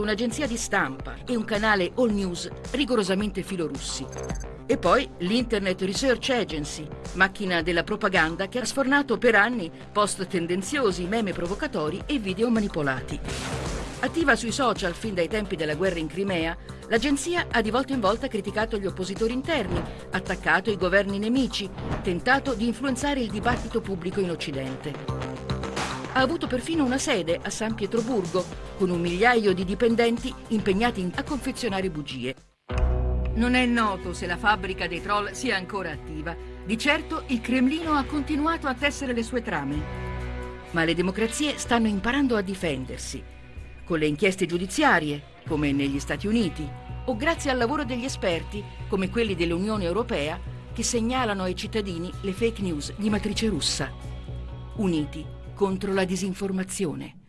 un'agenzia di stampa e un canale All News rigorosamente filorussi. E poi l'Internet Research Agency, macchina della propaganda che ha sfornato per anni post tendenziosi, meme provocatori e video manipolati. Attiva sui social fin dai tempi della guerra in Crimea, l'agenzia ha di volta in volta criticato gli oppositori interni, attaccato i governi nemici, tentato di influenzare il dibattito pubblico in Occidente ha avuto perfino una sede a San Pietroburgo, con un migliaio di dipendenti impegnati a confezionare bugie. Non è noto se la fabbrica dei troll sia ancora attiva. Di certo il Cremlino ha continuato a tessere le sue trame. Ma le democrazie stanno imparando a difendersi, con le inchieste giudiziarie, come negli Stati Uniti, o grazie al lavoro degli esperti, come quelli dell'Unione Europea, che segnalano ai cittadini le fake news di matrice russa. Uniti contro la disinformazione.